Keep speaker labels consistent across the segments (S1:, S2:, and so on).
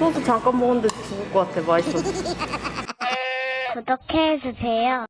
S1: 소주 잠깐 먹었는데 죽을 것 같아 맛있어
S2: 구독해주세요.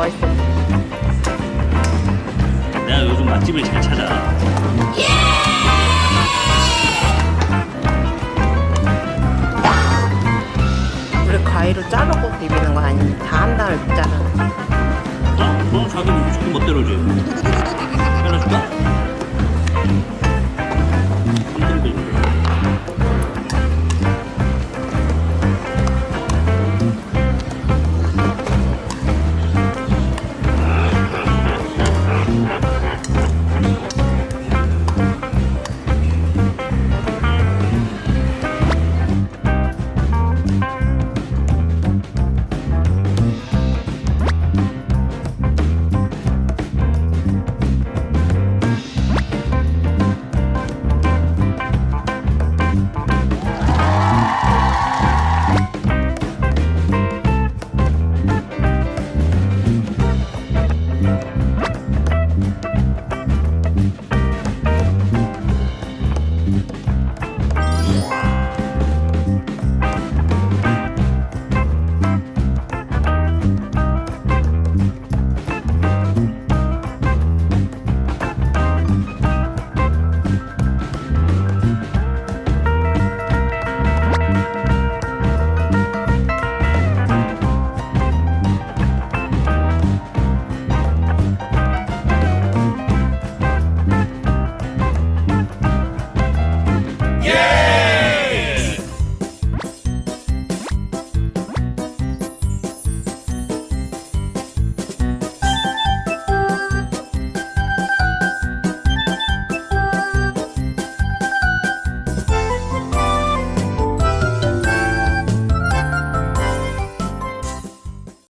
S1: 맛있어.
S3: 내가 요즘 맛집을 잘 찾아.
S1: 우리 가위로 자르고 비비는 거 아니니 다 한 다음에 자르는
S3: 어? 너 자기 무조건 멋대로 줘